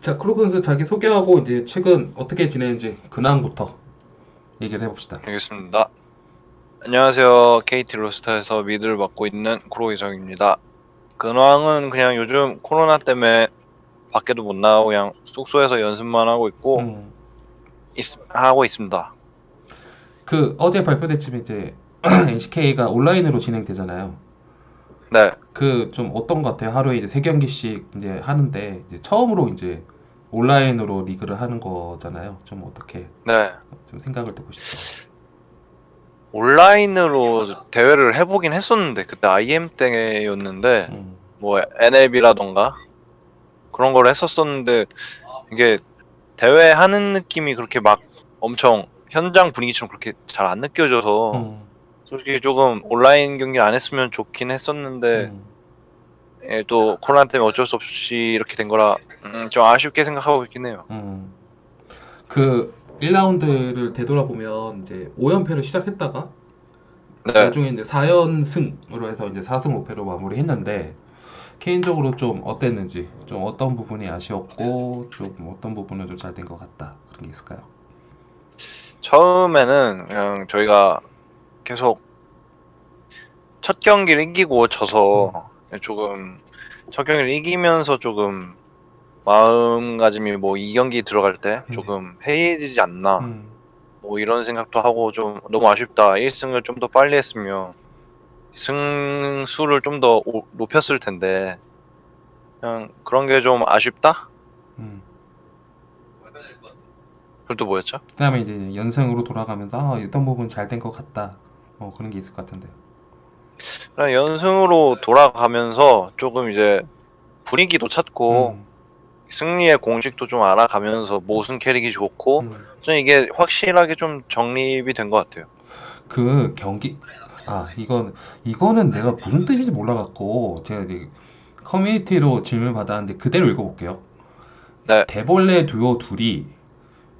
자, 선수 자기 소개하고 이제 최근 어떻게 지내는지 근황부터 얘기를 해봅시다. 알겠습니다. 안녕하세요. KT 로스터에서 미드를 맡고 있는 크로이성입니다. 근황은 그냥 요즘 코로나 때문에 밖에도 못 나가고 그냥 숙소에서 연습만 하고 있고 음, 있- 하고 있습니다. 그 어제 발표됐지만 이제 NCK가 온라인으로 진행되잖아요. 네, 그 좀 어떤 것 같아요? 하루에 이제 세 경기씩 이제 하는데 이제 처음으로 이제 온라인으로 리그를 하는 거잖아요. 좀 어떻게 네. 좀 생각을 듣고 싶어요. 온라인으로 대회를 해보긴 했었는데 그때 IM 때였는데 음, 뭐 NLB라던가 그런 걸 했었었는데 이게 대회 하는 느낌이 그렇게 막 엄청 현장 분위기처럼 그렇게 잘 안 느껴져서 음, 솔직히 조금 온라인 경기 안 했으면 좋긴 했었는데 음. 예, 또 코로나 때문에 어쩔 수 없이 이렇게 된 거라 음, 좀 아쉽게 생각하고 있긴 해요. 음. 그 1라운드를 되돌아보면 이제 5연패를 시작했다가 네, 나중에 이제 4연승으로 해서 이제 4승 5패로 마무리했는데 개인적으로 좀 어땠는지 좀 어떤 부분이 아쉬웠고 좀 어떤 부분은 좀 잘 된 것 같다 그런 게 있을까요? 처음에는 그냥 저희가 계속 첫 경기를 이기고 져서 조금 첫 경기를 이기면서 조금 마음가짐이 뭐 이 경기 들어갈 때 음. 조금 해이해지지 않나 음, 뭐 이런 생각도 하고 좀 너무 아쉽다. 1승을 좀 더 빨리 했으면 승수를 좀 더 높였을 텐데 그냥 그런 게 좀 아쉽다? 음. 그럼 또 뭐였죠? 그 다음에 이제 연승으로 돌아가면서 아, 어떤 부분 잘 된 것 같다 뭐 그런 게 있을 것 같은데 그냥 연승으로 돌아가면서 조금 이제 분위기도 찾고 음, 승리의 공식도 좀 알아가면서 모순 캐릭이 좋고 음. 좀 이게 확실하게 좀 정립이 된 것 같아요. 그 경기 아 이건 이거는 내가 무슨 뜻인지 몰라갖고 제가 커뮤니티로 질문 받았는데 그대로 읽어볼게요. 네. 대벌레 듀오 둘이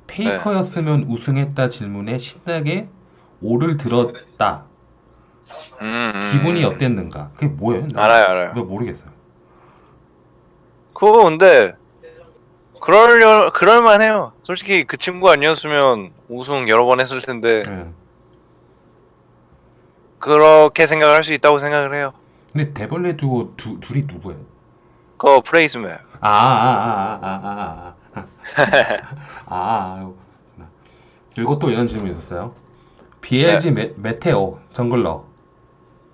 페이커였으면 우승했다 질문에 신나게 오를 들었다. 음, 음, 기분이 어땠는가? 그게 뭐예요? 알아요, 알아요. 왜 모르겠어요. 그거 근데 그럴 그럴 만해요. 솔직히 그 친구 아니었으면 우승 여러 번 했을 텐데 네. 그렇게 생각할 수 있다고 생각을 해요. 근데 대벌레 두고 두, 둘이 누구예요? 그거 프레이 스멥. 아, 아, 아, 아, 아, 아. 아, 아. 아, 아 그리고 또 이런 질문이 있었어요. BLG 메, 메테오 jungler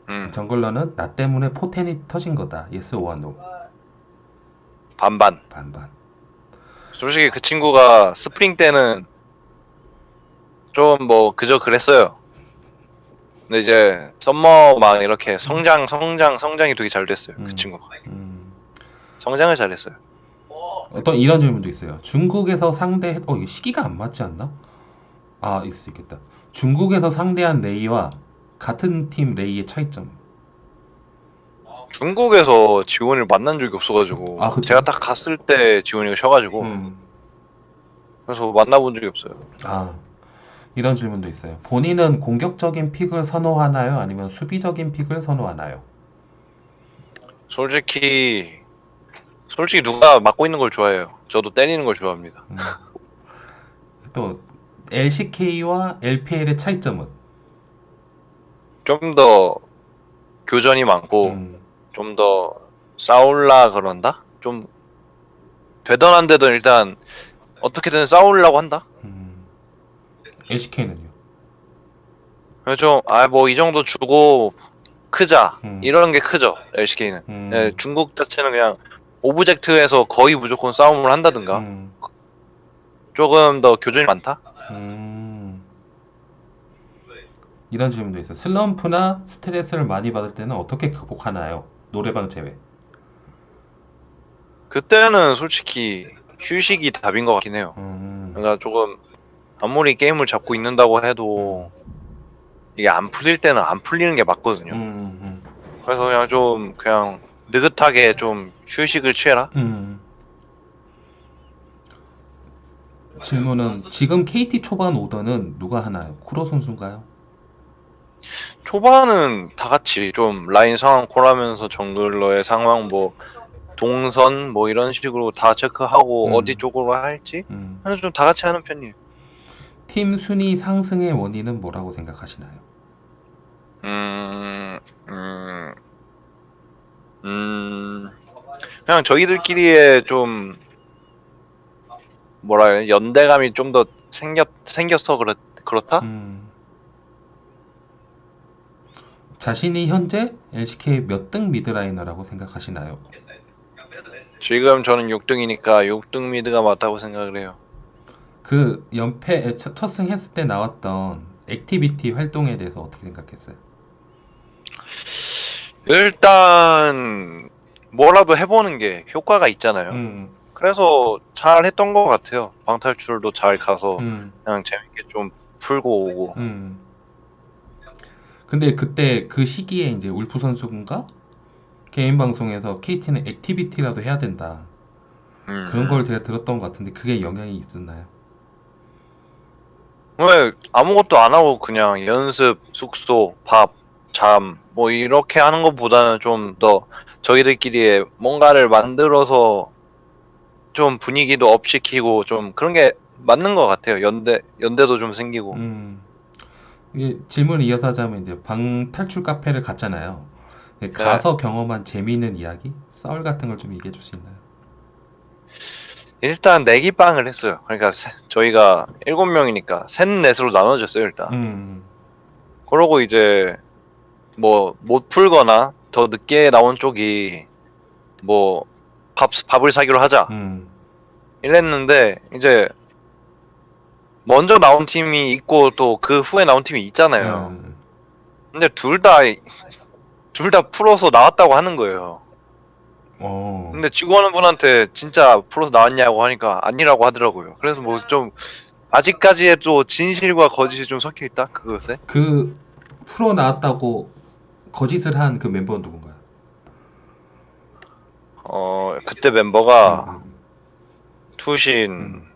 음, jungler는 나 때문에 포텐이 터진 거다. yes or no 반반. 반반. 솔직히 그 친구가 스프링 때는 좀 뭐 그저 그랬어요. 근데 이제 summer 막 이렇게 성장 성장 성장이 되게 잘 됐어요. 음. 그 친구가 음, 성장을 잘했어요. 어떤 이런 질문도 있어요. 중국에서 상대 어 이게 시기가 안 맞지 않나? 아 있을 수 있겠다. 중국에서 상대한 레이와 같은 팀 레이의 차이점. 중국에서 지원을 만난 적이 없어가지고 아, 그쵸? 제가 딱 갔을 때 지원이가 쉬어가지고 음. 그래서 만나본 적이 없어요. 아 이런 질문도 있어요. 본인은 공격적인 픽을 선호하나요? 아니면 수비적인 픽을 선호하나요? 솔직히 솔직히 누가 맞고 있는 걸 좋아해요. 저도 때리는 걸 좋아합니다. 음. 또 LCK와 LPL의 차이점은? 좀 더 교전이 많고 음, 좀더 싸울라 그런다? 좀 되던 안 되던 일단 어떻게든 싸우려고 한다? 음. LCK는요? 그래서 아뭐 이 정도 주고 크자 음. 이런 게 크죠 LCK는 음. 예, 중국 자체는 그냥 object에서 거의 무조건 싸움을 한다든가 음. 조금 더 교전이 많다? 음. 이런 질문도 있어요. 슬럼프나 스트레스를 많이 받을 때는 어떻게 극복하나요? 노래방 제외. 그때는 솔직히 휴식이 답인 것 같긴 해요 음. 그러니까 조금 아무리 게임을 잡고 있는다고 해도 이게 안 풀릴 때는 안 풀리는 게 맞거든요 음, 음, 그래서 그냥 좀 그냥 느긋하게 좀 휴식을 취해라 음. 질문은 지금 KT 초반 오더는 누가 하나요? 쿠로 선수인가요? 초반은 다 같이 좀 라인 상황 콜하면서 정글러의 상황 뭐 동선 뭐 이런 식으로 다 체크하고 음. 어디 쪽으로 할지 음. 하는 좀 다 같이 하는 편이에요. 팀 순위 상승의 원인은 뭐라고 생각하시나요? 음, 음, 음, 그냥 저희들끼리의 좀 뭐라 해야 연대감이 좀 더 생겼 생겨서 그렇 그렇다? 음. 자신이 현재 LCK 몇 등 mid laner라고 생각하시나요? 지금 저는 6등이니까 6등 mid가 맞다고 생각을 해요. 그 연패 첫- 첫 승했을 때 나왔던 activity 활동에 대해서 어떻게 생각했어요? 일단 뭐라도 해보는 게 효과가 있잖아요. 음, 그래서 잘 했던 것 같아요. 방탈출도 잘 가서 음, 그냥 재밌게 좀 풀고 오고. 음. 근데 그때 그 시기에 이제 울프 선수가 개인 방송에서 KT는 activity라도 해야 된다. 음. 그런 걸 제가 들었던 것 같은데 그게 영향이 있었나요? 왜 아무것도 안 하고 그냥 연습, 숙소, 밥, 잠, 뭐 이렇게 하는 것보다는 좀 더 저희들끼리 뭔가를 만들어서 좀 분위기도 up 시키고 좀 그런 게 맞는 것 같아요. 연대, 연대도 좀 생기고. 음. 이게 질문을 이어서 하자면 이제 방 탈출 카페를 갔잖아요. 네, 가서 경험한 재미있는 이야기, 썰 같은 걸 좀 얘기해 줄 수 있나요? 일단 내기빵을 했어요. 그러니까 세- 저희가 일곱 명이니까 셋 넷으로 나눠졌어요, 일단. 음, 그러고 이제 뭐 못 풀거나 더 늦게 나온 쪽이 뭐 밥, 밥을 사기로 하자 음, 이랬는데 이제 먼저 나온 팀이 있고 또 그 후에 나온 팀이 있잖아요. 음, 근데 둘 다 둘 다 풀어서 나왔다고 하는 거예요. 어, 근데 직원분한테 진짜 풀어서 나왔냐고 하니까 아니라고 하더라고요. 그래서 뭐 좀 아직까지의 또 진실과 거짓이 좀 섞여 있다 그것에. 그 프로 나왔다고 거짓을 한 그 멤버는 누군가요? 어 그때 멤버가 음, 투신. 음.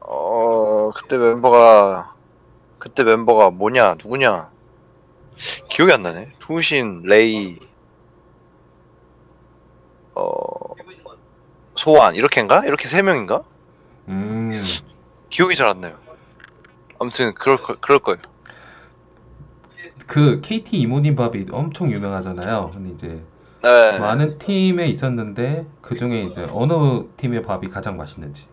어 그때 멤버가 그때 멤버가 뭐냐 누구냐? 기억이 안 나네. 투신 레이 어 소환 이렇게인가? 이렇게 세 명인가? 음. 기억이 잘 안 나요. 아무튼 그럴 거, 그럴 거예요. 그 KT 이모님 밥이 엄청 유명하잖아요. 근데 이제 네 많은 팀에 있었는데 그 중에 이제 어느 팀의 밥이 가장 맛있는지.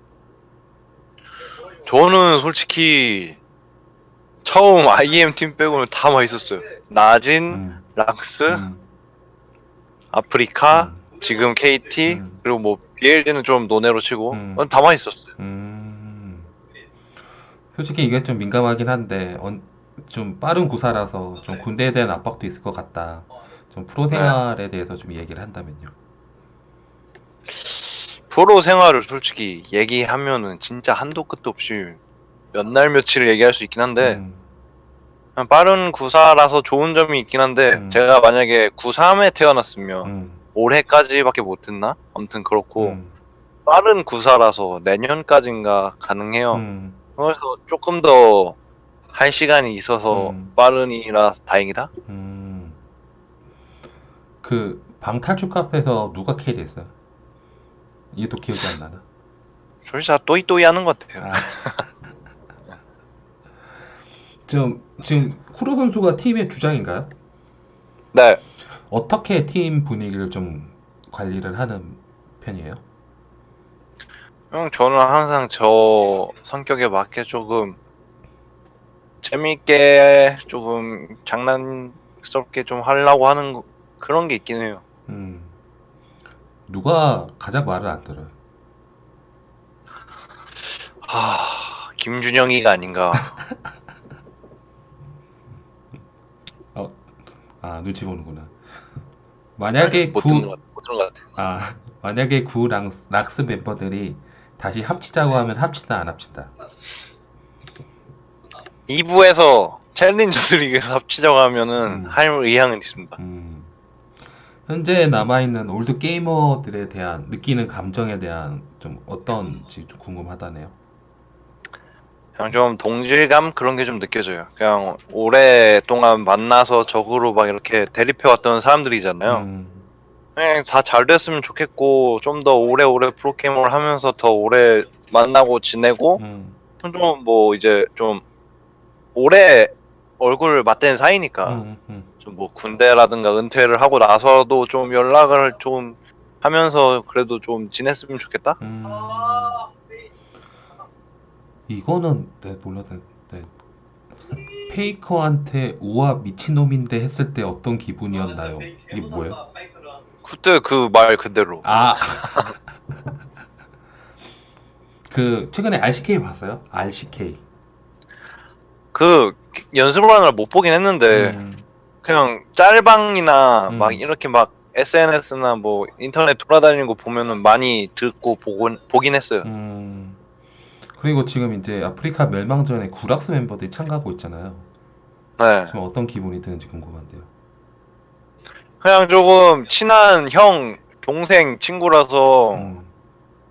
저는 솔직히 처음 IM 팀 빼고는 다 맛있었어요 나진 음, 락스 음, 아프리카 음, 지금 KT 음. 그리고 뭐 BLD는 좀 논외로 치고 음. 어, 다 맛있었어요. 음. 솔직히 이게 좀 민감하긴 한데 언- 좀 빠른 구사라서 좀 군대에 대한 압박도 있을 것 같다. 좀 프로 생활에 대해서 좀 얘기를 한다면요. 프로 생활을 솔직히 얘기하면은 진짜 한도 끝도 없이 몇 날 며칠을 얘기할 수 있긴 한데 음, 그냥 빠른 구사라서 좋은 점이 있긴 한데 음. 제가 만약에 93에 태어났으면 음, 올해까지밖에 못 했나? 아무튼 그렇고 음, 빠른 구사라서 내년까지인가 가능해요. 음, 그래서 조금 더 할 시간이 있어서 음. 빠른이라 다행이다. 음. 그 방탈출 카페에서 누가 carry 했어요? 이게 또 기억이 안 나나? 솔직히 다 또이또이 하는 것 같아요. 아. 좀 지금 쿠로 선수가 팀의 주장인가요? 네. 어떻게 팀 분위기를 좀 관리를 하는 편이에요? 형, 저는 항상 저 성격에 맞게 조금 재밌게 조금 장난스럽게 좀 하려고 하는 거- 그런 게 있긴 해요. 음. 누가 가장 말을 안 들어요? 하, 김준영이가 아닌가. 아, 눈치 보는구나. 만약에 못 구, 듣는 것 같아. 못 듣는 것 같아. 아, 만약에 구 랑스, 락스 멤버들이 다시 합치자고 하면 합치다 안 합친다. 2부에서 챌린저스 리그에서 합치자고 하면은 음. 할 의향은 있습니다. 음. 현재 남아있는 old 게이머들에 대한 느끼는 감정에 대한 좀 어떤지 좀 궁금하다네요. 그냥 좀 동질감 그런 게 좀 느껴져요. 그냥 오랫동안 만나서 적으로 막 이렇게 대립해왔던 사람들이잖아요. 음, 그냥 다 잘 됐으면 좋겠고 좀 더 오래오래 프로게이머를 하면서 더 오래 만나고 지내고 음, 좀뭐 이제 좀 오래 얼굴을 맞댄 사이니까 음, 음. 좀 뭐 군대라든가 은퇴를 하고 나서도 좀 연락을 좀 하면서 그래도 좀 지냈으면 좋겠다. 음. 이거는 네 몰랐네. 네. 페이커한테 우와 미친놈인데 했을 때 어떤 기분이었나요? 이게 뭐예요? 그때 그 말 그대로. 아. 그 최근에 RCK 봤어요? RCK. 그 연습을 하느라 못 보긴 했는데 음, 그냥 짤방이나 음. 막 이렇게 막 SNS나 뭐 인터넷 돌아다니는 거 보면은 많이 듣고 보곤 보긴 했어요. 음. 그리고 지금 이제 아프리카 멸망전에 구락스 멤버들이 참가하고 있잖아요. 네. 지금 어떤 기분이 드는지 궁금한데요. 그냥 조금 친한 형, 동생, 친구라서 음,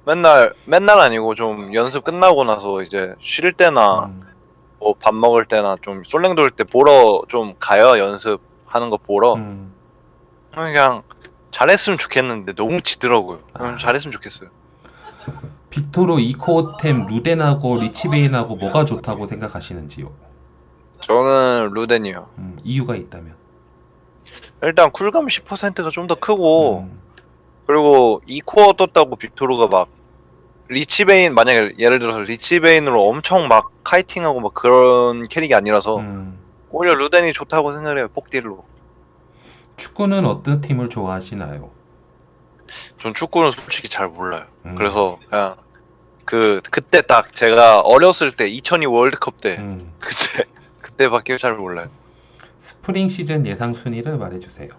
맨날 맨날 아니고 좀 연습 끝나고 나서 이제 쉴 때나 음, 뭐 밥 먹을 때나 좀 솔랭 돌 때 보러 좀 가요 연습하는 거 보러 음. 그냥 잘했으면 좋겠는데 너무 지더라고요. 그럼 아. 잘했으면 좋겠어요. 빅토르 이코템 루덴하고 리치베인하고 뭐가 좋다고 생각하시는지요? 저는 루덴이요. 음, 이유가 있다면. 일단 쿨감 10%가 좀 더 크고 음, 그리고 2코어 떴다고 빅토르가 막 리치베인 만약에 예를 들어서 리치베인으로 엄청 막 kiting하고 막 그런 캐릭이 아니라서 음. 오히려 루덴이 좋다고 생각해요 폭딜로 축구는 어떤 팀을 좋아하시나요? 전 축구는 솔직히 잘 몰라요 음, 그래서 그냥 그 그때 딱 제가 어렸을 때 2002 월드컵 때 음. 그때 그때밖에 잘 몰라요 스프링 시즌 예상 순위를 말해주세요.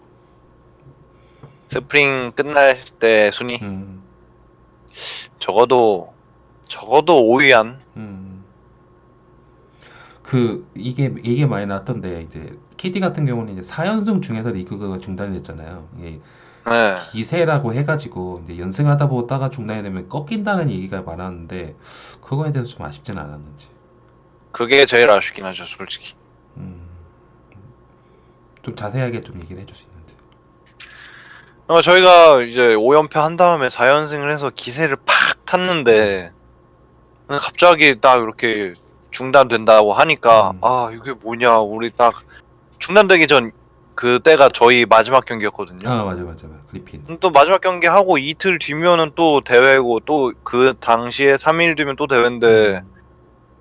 스프링 끝날 때 순위 음, 적어도 적어도 5위 안 음. 그 이게 이게 많이 나왔던데 이제 KT 같은 경우는 이제 4연승 중에서 리그가 중단이 됐잖아요. 이게 네. 기세라고 해가지고 이제 연승하다 보다가 중단이 되면 꺾인다는 얘기가 많았는데 그거에 대해서 좀 아쉽진 않았는지. 그게 제일 아쉽긴 하죠 솔직히 음. 좀 자세하게 좀 얘기를 해줄 수 있는지. 어, 저희가 이제 5연패 한 다음에 4연승을 해서 기세를 팍 탔는데 갑자기 딱 이렇게 중단된다고 하니까 음. 아 이게 뭐냐 우리 딱 중단되기 전 그때가 저희 마지막 경기였거든요. 아 맞아 맞아 맞아 그리핀. 또 마지막 경기 하고 이틀 뒤면은 또 대회고 또 그 당시에 3일 뒤면 또 대회인데 음.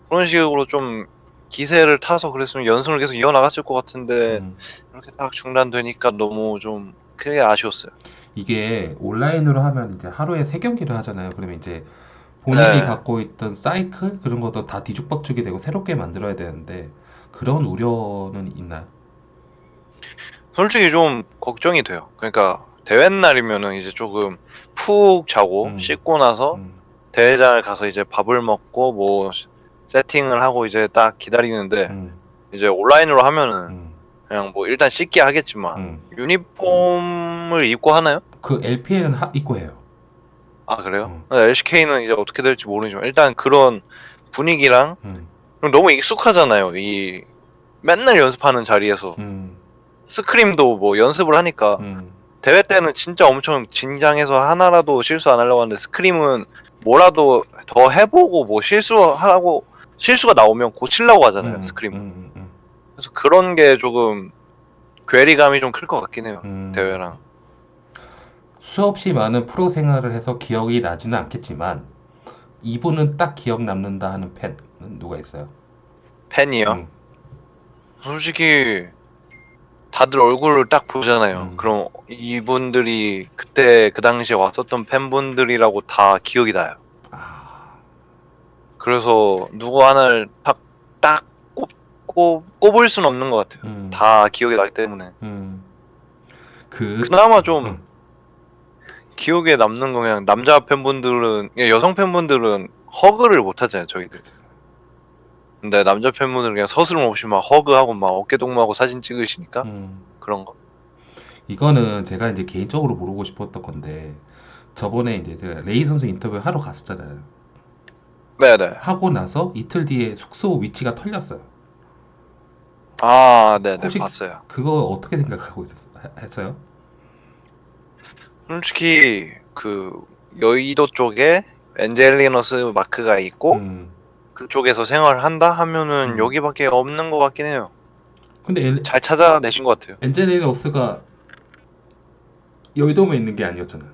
그런 식으로 좀 기세를 타서 그랬으면 연승을 계속 이어나갔을 것 같은데 음. 이렇게 딱 중단되니까 너무 좀 크게 아쉬웠어요. 이게 온라인으로 하면 이제 하루에 세 경기를 하잖아요. 그러면 이제 본인이 네. 갖고 있던 사이클 그런 것도 다 뒤죽박죽이 되고 새롭게 만들어야 되는데 그런 우려는 있나요? 솔직히 좀 걱정이 돼요. 그러니까 대회 날이면은 이제 조금 푹 자고 음. 씻고 나서 음, 대회장을 가서 이제 밥을 먹고 뭐 세팅을 하고 이제 딱 기다리는데 음, 이제 온라인으로 하면은 음, 그냥 뭐 일단 씻게 하겠지만 음. 유니폼을 입고 하나요? 그 LPL은 하, 입고 해요. 아 그래요? 음. LCK는 이제 어떻게 될지 모르지만 일단 그런 분위기랑 음, 너무 익숙하잖아요. 이 맨날 연습하는 자리에서 음, 스크림도 뭐 연습을 하니까 음, 대회 때는 진짜 엄청 긴장해서 하나라도 실수 안 하려고 하는데 스크림은 뭐라도 더 해보고 뭐 실수하고 실수가 나오면 고치려고 하잖아요 음, 스크림은 그래서 그런 게 조금 괴리감이 좀 클 것 같긴 해요 음. 대회랑 수없이 많은 프로 생활을 해서 기억이 나지는 않겠지만 이분은 딱 기억 남는다 하는 팬은 누가 있어요? 팬이요 음, 솔직히 다들 얼굴을 딱 보잖아요 음. 그럼 이분들이 그때 그 당시에 왔었던 팬분들이라고 다 기억이 나요 아, 그래서 누구 하나를 딱, 딱 꼽, 꼽, 꼽을 수는 없는 것 같아요 음, 다 기억이 나기 때문에 음. 그 그나마 좀 음. 기억에 남는 건 그냥 남자 팬분들은 여성 팬분들은 허그를 못 하잖아요 저희들 근데 남자 팬분들은 그냥 서스럼 없이 막 허그하고 막 어깨 동무하고 사진 찍으시니까 음. 그런 거 이거는 제가 이제 개인적으로 물어보고 싶었던 건데 저번에 이제 제가 레이 선수 인터뷰 하러 갔었잖아요. 네네 하고 나서 이틀 뒤에 숙소 위치가 털렸어요. 아 네 네 혹시- 봤어요 그거 어떻게 생각하고 있었, 했어요? 솔직히 그 여의도 쪽에 엔젤리너스 마크가 있고 음. 그쪽에서 생활을 한다 하면은 음. 여기밖에 없는 것 같긴 해요. 근데 엘, 잘 찾아내신 것 같아요. 엔젤리너스가 여의도만 있는 게 아니었잖아.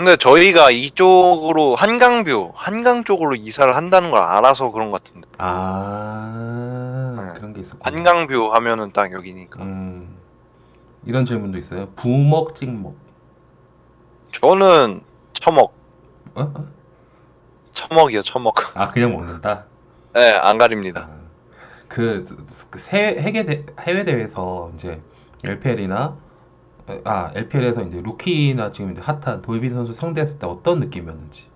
근데 저희가 이쪽으로 한강뷰, 한강 쪽으로 이사를 한다는 걸 알아서 그런 것 같은데. 아 네. 그런 게 있었고. 한강뷰 하면은 딱 여기니까. 음. 이런 질문도 있어요. 부먹 찍먹. 저는 처먹, 어? 어? 처먹이요, 처먹. 아 그냥 먹는다. 네, 안 가립니다. 아, 그, 그 세, 해외, 대, 해외 대회에서 이제 LPL이나 아 LPL에서 이제 루키나 지금 이제 핫한 도이빈 선수 상대했을 때 어떤 느낌이었는지.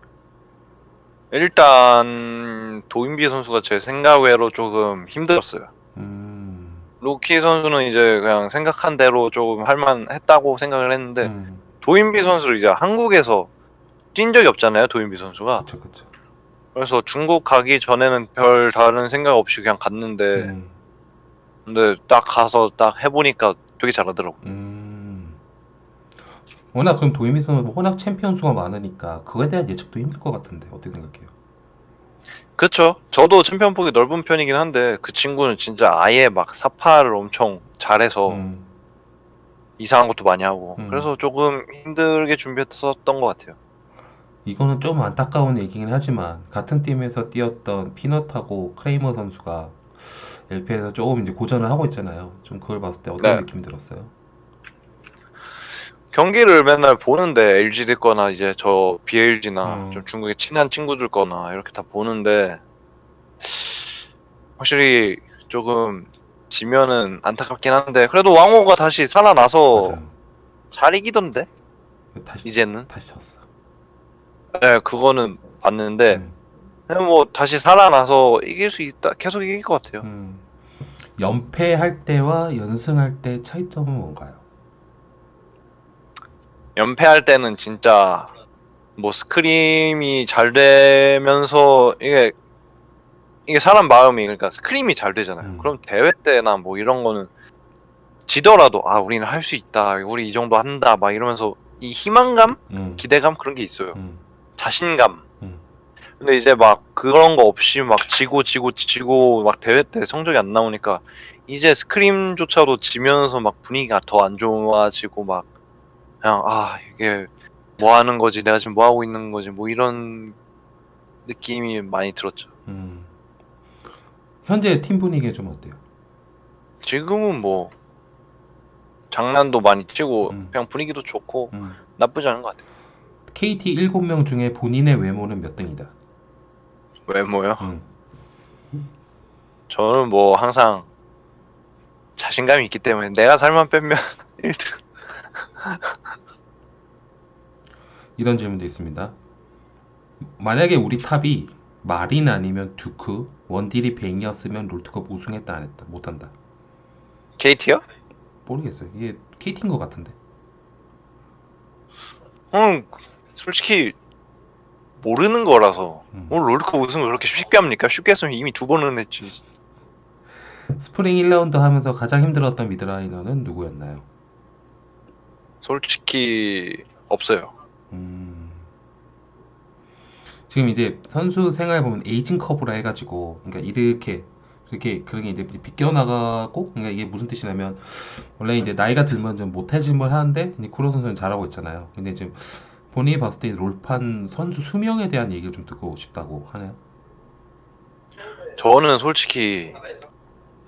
일단 도인비 선수가 제 생각외로 조금 힘들었어요. 음, 루키 선수는 이제 그냥 생각한 대로 조금 할만했다고 생각을 했는데 음, 도인비 선수를 이제 한국에서 뛴 적이 없잖아요. 도인비 선수가. 그쵸 그쵸. 그래서 중국 가기 전에는 별 다른 생각 없이 그냥 갔는데 음, 근데 딱 가서 딱 해보니까 되게 잘하더라고. 음. 워낙 그럼 도인비 선수 워낙 챔피언 수가 많으니까 그거에 대한 예측도 힘들 것 같은데 어떻게 생각해요? 그쵸? 저도 챔피언 폭이 넓은 편이긴 한데 그 친구는 진짜 아예 막 사파를 엄청 잘해서 음, 이상한 것도 많이 하고 음. 그래서 조금 힘들게 준비했었던 것 같아요. 이거는 좀 안타까운 얘기긴 하지만 같은 팀에서 뛰었던 피넛하고 크레이머 선수가 LPL에서 조금 이제 고전을 하고 있잖아요. 좀 그걸 봤을 때 어떤 네. 느낌이 들었어요? 경기를 맨날 보는데 LGD 거나 이제 저 BLG나 음. 좀 중국에 친한 친구들 거나 이렇게 다 보는데 확실히 조금 지면은 안타깝긴 한데 그래도 왕호가 다시 살아나서 맞아요. 잘 이기던데 다시 이제는 다시 졌어. 네 그거는 봤는데 음, 그냥 뭐 다시 살아나서 이길 수 있다 계속 이길 것 같아요. 음. 연패할 때와 연승할 때 차이점은 뭔가요? 연패할 때는 진짜 뭐 스크림이 잘 되면서 이게 이게 사람 마음이 그러니까 스크림이 잘 되잖아요. 음. 그럼 대회 때나 뭐 이런 거는 지더라도 아 우리는 할 수 있다. 우리 이 정도 한다. 막 이러면서 이 희망감, 음, 기대감 그런 게 있어요. 음, 자신감. 음. 근데 이제 막 그런 거 없이 막 지고 지고 지고 막 대회 때 성적이 안 나오니까 이제 스크림조차도 지면서 막 분위기가 더 안 좋아지고 막 그냥 아 이게 뭐 하는 거지 내가 지금 뭐 하고 있는 거지 뭐 이런 느낌이 많이 들었죠. 음. 현재 팀 분위기 좀 어때요? 지금은 뭐 장난도 많이 치고 음. 그냥 분위기도 좋고 음. 나쁘지 않은 것 같아요. KT 7명 중에 본인의 외모는 몇 등이다? 외모요? 음. 저는 뭐 항상 자신감이 있기 때문에 내가 살만 빼면 1등. 이런 질문도 있습니다. 만약에 우리 top이 마린 아니면 듀크, 원딜이 뱅이었으면 롤드컵 우승했다 안 했다? 못한다. KT요? 모르겠어요. 이게 KT인 것 같은데. 음, 솔직히 모르는 거라서 음. 오늘 롤드컵 우승을 그렇게 쉽게 합니까? 쉽게 했으면 이미 두 번은 했지. 스프링 1라운드 하면서 가장 힘들었던 mid laner는 누구였나요? 솔직히 없어요. 음. 지금 이제 선수 생활 보면 에이징 커브라 해가지고 그러니까 이렇게 그렇게 그런 게 이제 비껴나가고 그러니까 이게 무슨 뜻이냐면 원래 이제 나이가 들면 좀 못해질만 하는데 이제 쿠로 선수는 잘하고 있잖아요. 근데 지금 본인이 봤을 때 롤판 선수 수명에 대한 얘기를 좀 듣고 싶다고 하네요. 저는 솔직히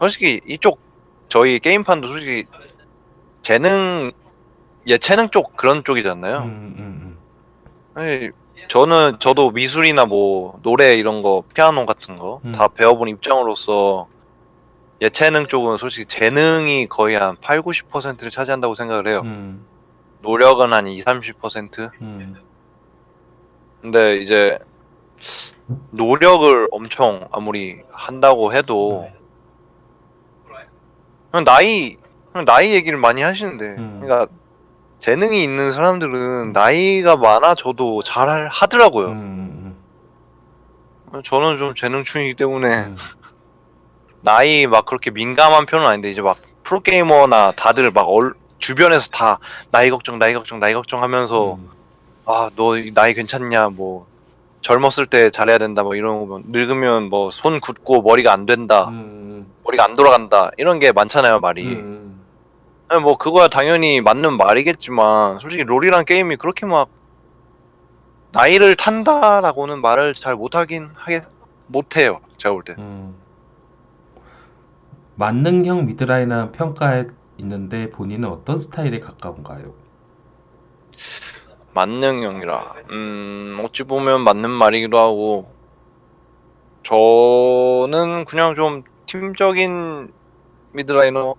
솔직히 이쪽 저희 게임판도 솔직히 재능 예체능 쪽 그런 쪽이잖아요. 음, 음, 아니, 저는 저도 미술이나 뭐 노래 이런 거 피아노 같은 거 음. 다 배워본 입장으로서 예체능 쪽은 솔직히 재능이 거의 한 8, 90%를 차지한다고 생각을 해요. 음, 음, 노력은 한 2, 30%. 음, 근데 이제 노력을 엄청 아무리 한다고 해도 그냥 나이 그냥 나이 얘기를 많이 하시는데 음. 그러니까 재능이 있는 사람들은 나이가 많아져도 잘 하더라고요. 음, 음, 저는 좀 재능충이기 때문에 음, 나이 막 그렇게 민감한 편은 아닌데 이제 막 프로게이머나 다들 막 얼, 주변에서 다 나이 걱정, 나이 걱정, 나이 걱정 하면서 음, 아, 너 나이 괜찮냐, 뭐. 젊었을 때 잘해야 된다, 뭐 이런 거 늙으면 뭐 손 굳고 머리가 안 된다, 음, 머리가 안 돌아간다 이런 게 많잖아요 말이. 음, 아니, 뭐 그거야 당연히 맞는 말이겠지만 솔직히 롤이란 게임이 그렇게 막 나이를 탄다라고는 말을 잘 못하긴 하겠 못해요 제가 볼 때. 음. 만능형 mid laner라는 평가에 있는데 본인은 어떤 스타일에 가까운가요? 만능형이라 음 어찌 보면 맞는 말이기도 하고 저는 그냥 좀 팀적인 mid laner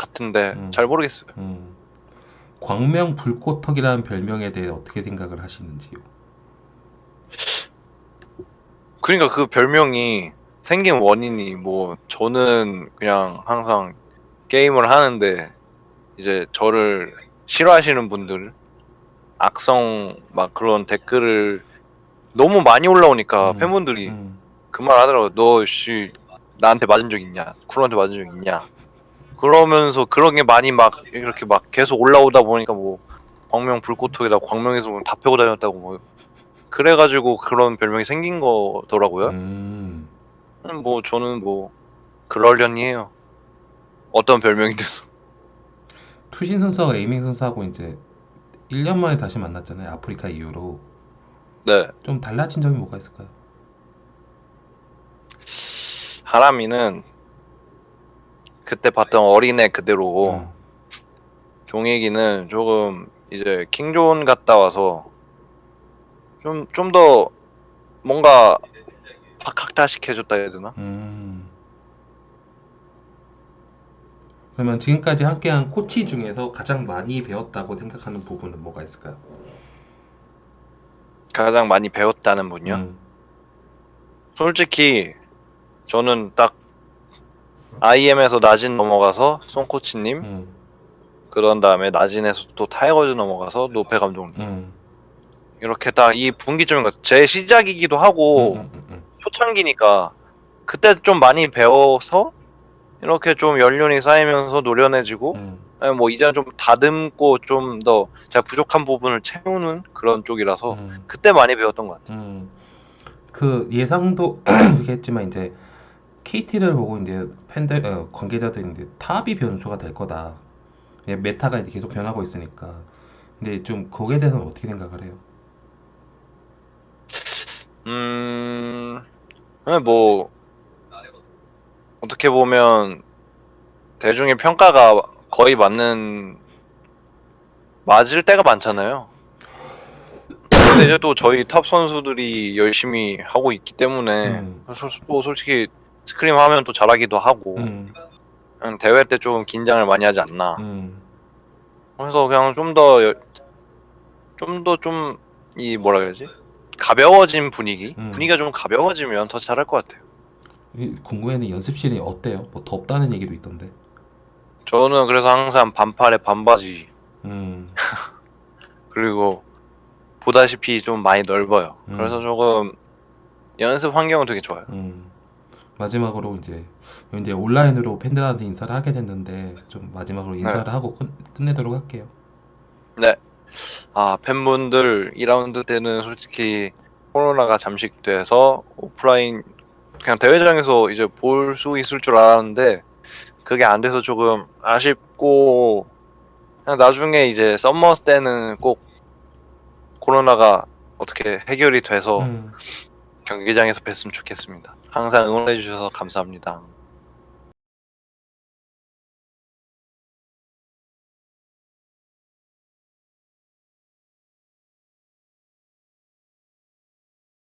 같은데 음. 잘 모르겠어요. 음. 광명 불꽃턱이라는 별명에 대해 어떻게 생각을 하시는지요? 그러니까 그 별명이 생긴 원인이 뭐 저는 그냥 항상 게임을 하는데 이제 저를 싫어하시는 분들 악성 막 그런 댓글을 너무 많이 올라오니까 음, 팬분들이 음, 그말 하더라고요. 너씨 나한테 맞은 적 있냐? 쿠로한테 맞은 적 있냐? 그러면서 그런 게 많이 막 이렇게 막 계속 올라오다 보니까 뭐 광명 불꽃톡이다 광명에서 뭐다 펴고 다녔다고 뭐 그래가지고 그런 별명이 생긴 거더라고요. 음. 음, 뭐 저는 뭐 그러려니 해요. 어떤 별명이든. 투신 선수하고 에이밍 선수하고 이제 1년 만에 다시 만났잖아요. 아프리카 이후로. 네. 좀 달라진 점이 뭐가 있을까요? 하람이는 그때 봤던 어린애 그대로 음, 종익이는 조금 이제 킹존 갔다 와서 좀 좀 더 뭔가 박학다식 해졌다 해야 되나? 음. 그러면 지금까지 함께한 코치 중에서 가장 많이 배웠다고 생각하는 부분은 뭐가 있을까요? 가장 많이 배웠다는 분요. 음, 솔직히 저는 딱 IM에서 나진 넘어가서 송코치님 음, 그런 다음에 나진에서 또 타이거즈 넘어가서 노페 감독님 음, 이렇게 딱 이 분기점인 것 같아요. 제 시작이기도 하고 음, 음, 음, 초창기니까 그때 좀 많이 배워서 이렇게 좀 연륜이 쌓이면서 노련해지고 음, 아니, 뭐 이제는 좀 다듬고 좀 더 제가 부족한 부분을 채우는 그런 쪽이라서 음, 그때 많이 배웠던 것 같아요. 음. 그 예상도 이렇게 했지만 이제 KT를 보고 이제 팬들 어, 관계자들이 이제 탑이 변수가 될 거다. 예, meta가 이제 계속 변하고 있으니까. 근데 좀 거기에 대해서는 어떻게 생각을 해요? 음, 뭐 어떻게 보면 대중의 평가가 거의 맞는 맞을 때가 많잖아요. 근데 이제 또 저희 top 선수들이 열심히 하고 있기 때문에 음, 솔- 또 솔직히 scrim 하면 또 잘하기도 하고 음, 그냥 대회 때 좀 긴장을 많이 하지 않나. 음, 그래서 그냥 좀 더 좀 더 좀 이 뭐라 그러지? 가벼워진 분위기? 음. 분위기가 좀 가벼워지면 더 잘할 것 같아요. 이 궁금해는 연습실이 어때요? 뭐 덥다는 얘기도 있던데. 저는 그래서 항상 반팔에 반바지 음, 그리고 보다시피 좀 많이 넓어요. 음. 그래서 조금 연습 환경은 되게 좋아요. 음. 마지막으로 이제 이제 온라인으로 팬들한테 인사를 하게 됐는데 좀 마지막으로 인사를 하고 끝, 끝내도록 할게요. 아 팬분들 2라운드 때는 솔직히 코로나가 잠식돼서 오프라인 그냥 대회장에서 이제 볼 수 있을 줄 알았는데 그게 안 돼서 조금 아쉽고 그냥 나중에 이제 썸머 때는 꼭 코로나가 어떻게 해결이 돼서 음. 경기장에서 뵀으면 좋겠습니다. 항상 응원해 주셔서 감사합니다.